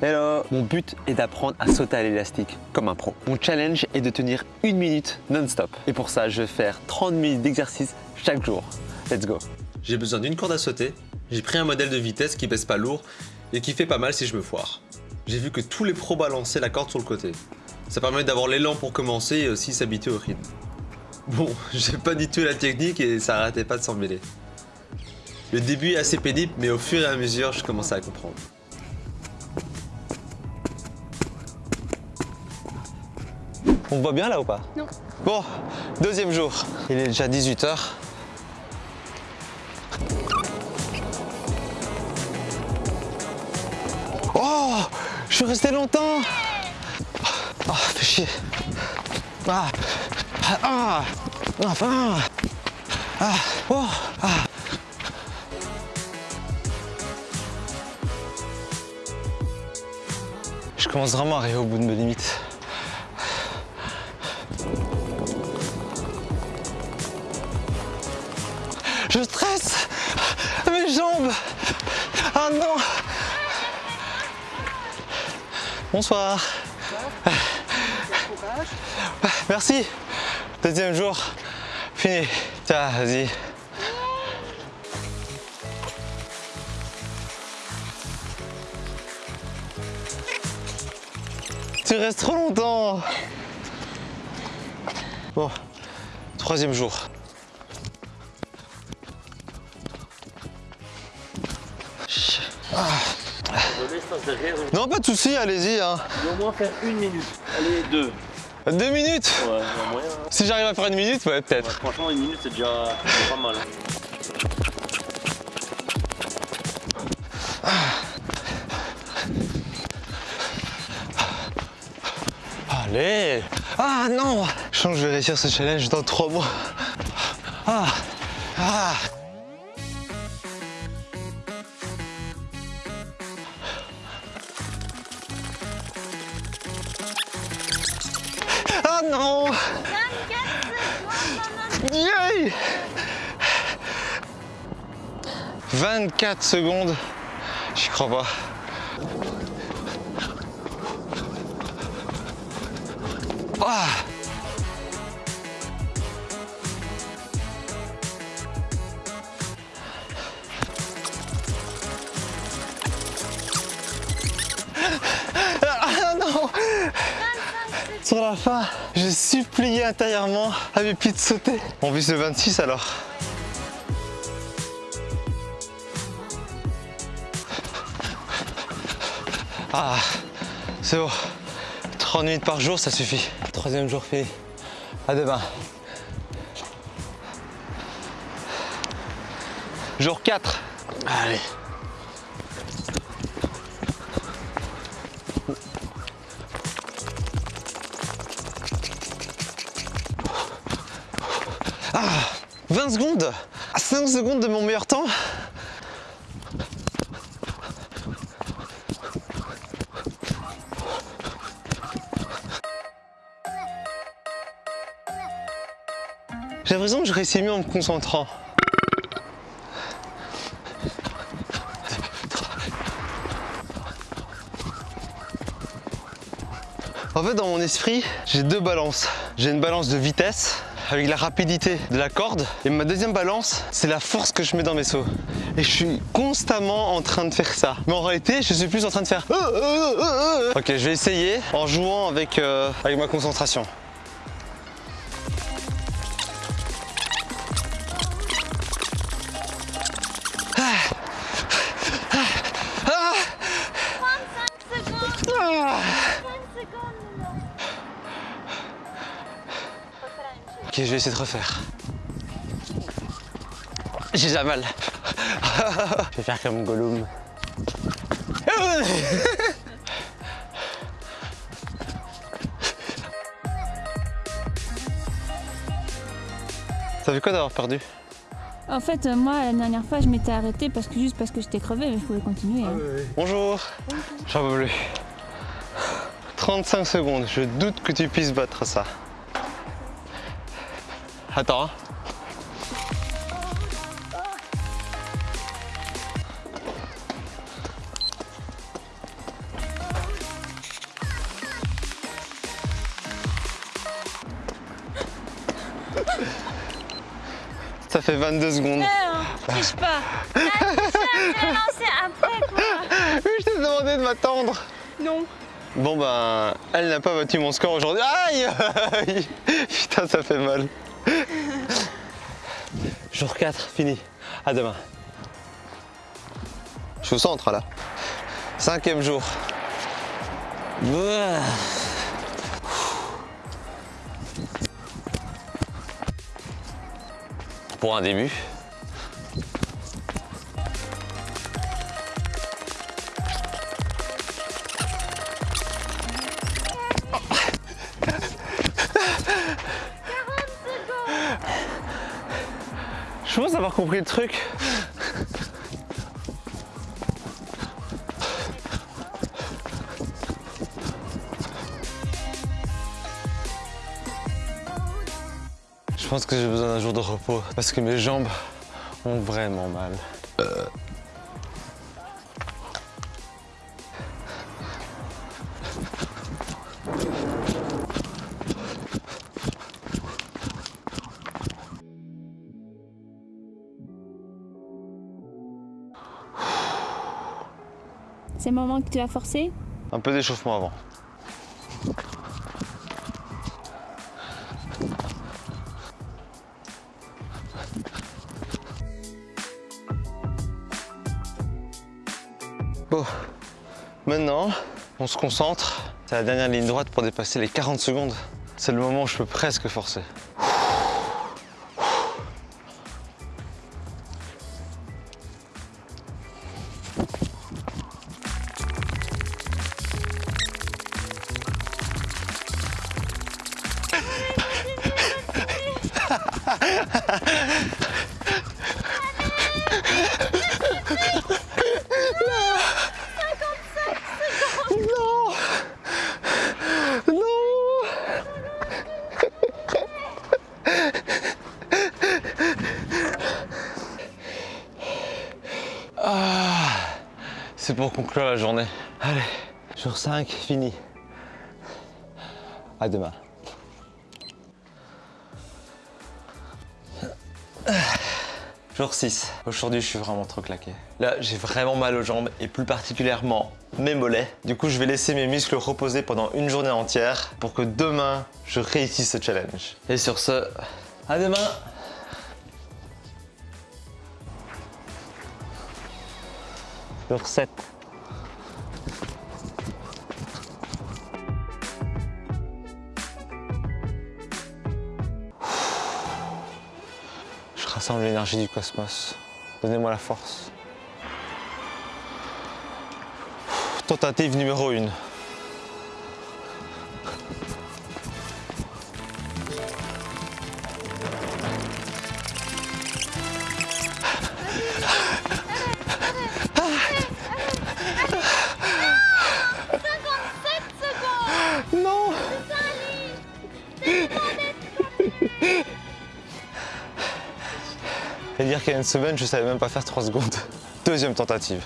Hello Mon but est d'apprendre à sauter à l'élastique comme un pro. Mon challenge est de tenir une minute non-stop. Et pour ça, je vais faire 30 minutes d'exercice chaque jour. Let's go J'ai besoin d'une corde à sauter, j'ai pris un modèle de vitesse qui pèse pas lourd et qui fait pas mal si je me foire. J'ai vu que tous les pros balançaient la corde sur le côté. Ça permet d'avoir l'élan pour commencer et aussi s'habituer au rythme. Bon, j'ai pas du tout la technique et ça arrêtait pas de s'en mêler. Le début est assez pénible, mais au fur et à mesure, je commençais à comprendre. On me voit bien là ou pas? Non. Bon, deuxième jour. Il est déjà 18h. Oh Je suis resté longtemps Ah, fais chier Ah Ah Ah Enfin Ah Oh Ah Je commence vraiment à arriver au bout de mes limites. Bonsoir Merci Deuxième jour, fini. Tiens, vas-y. Tu restes trop longtemps Bon, troisième jour. Non, pas de soucis, allez-y. Hein. au moins faire une minute. Allez, deux. Deux minutes Ouais, moyen. hein. Si j'arrive à faire une minute, ouais, Ouais, peut-être. franchement, une minute, c'est déjà pas mal. Allez Ah non Je sens que je vais réussir ce challenge dans trois mois. Ah Ah 24 secondes J'y crois pas. Ah Ah non Sur la fin, j'ai supplié intérieurement à mes pieds de sauter. On vise le 26 alors. Ah, c'est bon. 30 minutes par jour, ça suffit. Troisième jour fini. À demain. Jour 4. Allez. Ah 20 secondes À 5 secondes de mon meilleur temps L'impression que je réussis mieux en me concentrant. En fait, dans mon esprit, j'ai deux balances. J'ai une balance de vitesse avec la rapidité de la corde et ma deuxième balance, c'est la force que je mets dans mes sauts. Et je suis constamment en train de faire ça. Mais en réalité, je suis plus en train de faire. euh, euh, euh. Ok, je vais essayer en jouant avec, avec ma concentration. Je vais essayer de refaire. J'ai déjà mal. je vais faire comme Gollum. Ça fait quoi d'avoir perdu En fait, euh, moi, la dernière fois, je m'étais arrêtée parce que juste parce que j'étais crevée, mais je pouvais continuer. hein. Bonjour. J'en peux plus. 35 secondes, je doute que tu puisses battre ça. Attends. Hein. Ça fait 22 secondes. Non, triche pas. Ah, c'est après quoi. Oui, je t'ai demandé de m'attendre. Non. Bon ben, elle n'a pas battu mon score aujourd'hui. Aïe Putain, ça fait mal. Jour 4, fini. À demain. Je suis au centre là. Cinquième jour. Ouah. Pour un début. Avoir compris le truc. Je pense que j'ai besoin d'un jour de repos parce que mes jambes ont vraiment mal. C'est moment que tu as forcé Un peu d'échauffement avant. Bon, maintenant, on se concentre. C'est la dernière ligne droite pour dépasser les 40 secondes. C'est le moment où je peux presque forcer. C'est pour conclure la journée. Allez, jour 5, fini. À demain. Jour 6. Aujourd'hui, je suis vraiment trop claqué. Là, j'ai vraiment mal aux jambes et plus particulièrement mes mollets. Du coup, je vais laisser mes muscles reposer pendant une journée entière pour que demain, je réussisse ce challenge. Et sur ce, à demain Jour 7. Rassemble l'énergie du cosmos. Donnez-moi la force. Tentative numéro 1. Non Et dire qu'il y a une semaine, je savais même pas faire 3 secondes. Deuxième tentative.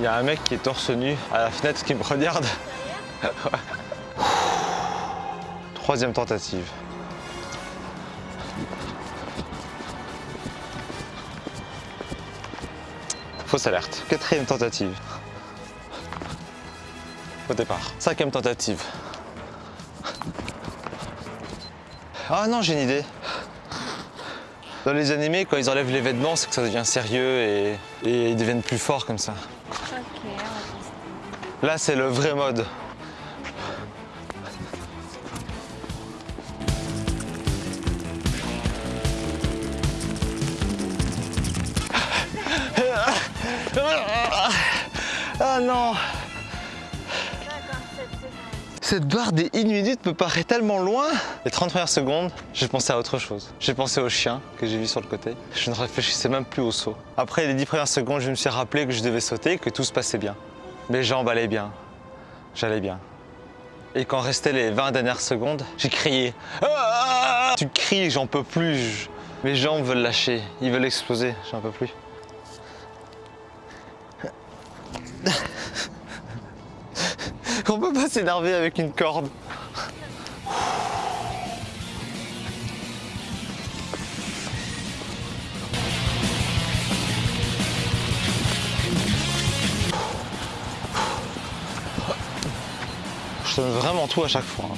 Il y a un mec qui est torse nu à la fenêtre qui me regarde. Troisième tentative. Fausse alerte. Quatrième tentative. Au départ. Cinquième tentative. Ah non, j'ai une idée. Dans les animés, quand ils enlèvent les vêtements, c'est que ça devient sérieux et, et ils deviennent plus forts comme ça. Ok, on va tester. Là, c'est le vrai mode. Cette barre des 1 minute me paraît tellement loin Les 30 premières secondes, j'ai pensé à autre chose. J'ai pensé au chien que j'ai vu sur le côté. Je ne réfléchissais même plus au saut. Après les 10 premières secondes, je me suis rappelé que je devais sauter, que tout se passait bien. Mes jambes allaient bien. J'allais bien. Et quand restaient les 20 dernières secondes, j'ai crié. Ah Tu cries, j'en peux plus. Mes jambes veulent lâcher, ils veulent exploser, j'en peux plus. On peut pas s'énerver avec une corde. Je donne vraiment tout à chaque fois.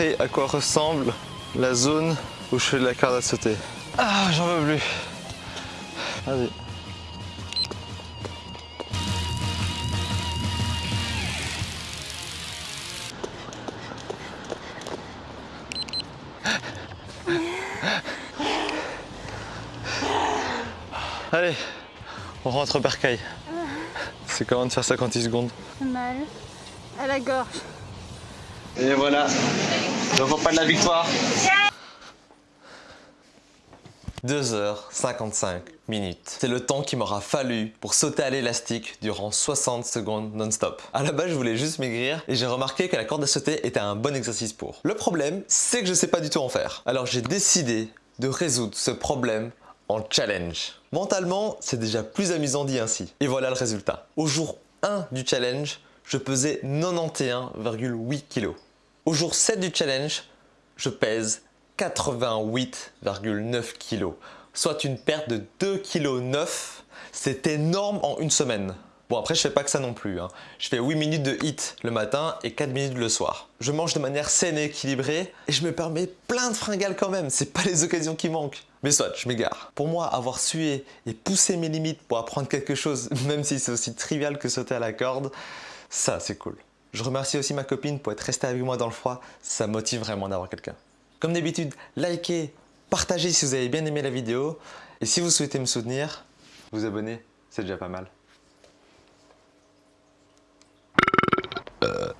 À quoi ressemble la zone où je fais de la corde à sauter. Ah, j'en veux plus. Vas-y. Allez, on rentre au bercail. C'est comment de faire 56 secondes Mal à la gorge. Et voilà, je vois pas de la victoire. 2h55 minutes. C'est le temps qu'il m'aura fallu pour sauter à l'élastique durant 60 secondes non-stop. À la base, je voulais juste maigrir et j'ai remarqué que la corde à sauter était un bon exercice pour. Le problème, c'est que je sais pas du tout en faire. Alors j'ai décidé de résoudre ce problème en challenge. Mentalement, c'est déjà plus amusant dit ainsi. Et voilà le résultat. Au jour 1 du challenge, je pesais 91,8 kg. Au jour 7 du challenge, je pèse 88,9 kg, soit une perte de 2,9 kg. C'est énorme en une semaine. Bon après je fais pas que ça non plus, hein. je fais 8 minutes de hit le matin et 4 minutes le soir. Je mange de manière saine et équilibrée et je me permets plein de fringales quand même, c'est pas les occasions qui manquent. Mais soit, je m'égare. Pour moi, avoir sué et poussé mes limites pour apprendre quelque chose, même si c'est aussi trivial que sauter à la corde, ça c'est cool. Je remercie aussi ma copine pour être restée avec moi dans le froid, ça motive vraiment d'avoir quelqu'un. Comme d'habitude, likez, partagez si vous avez bien aimé la vidéo. Et si vous souhaitez me soutenir, vous abonner, c'est déjà pas mal.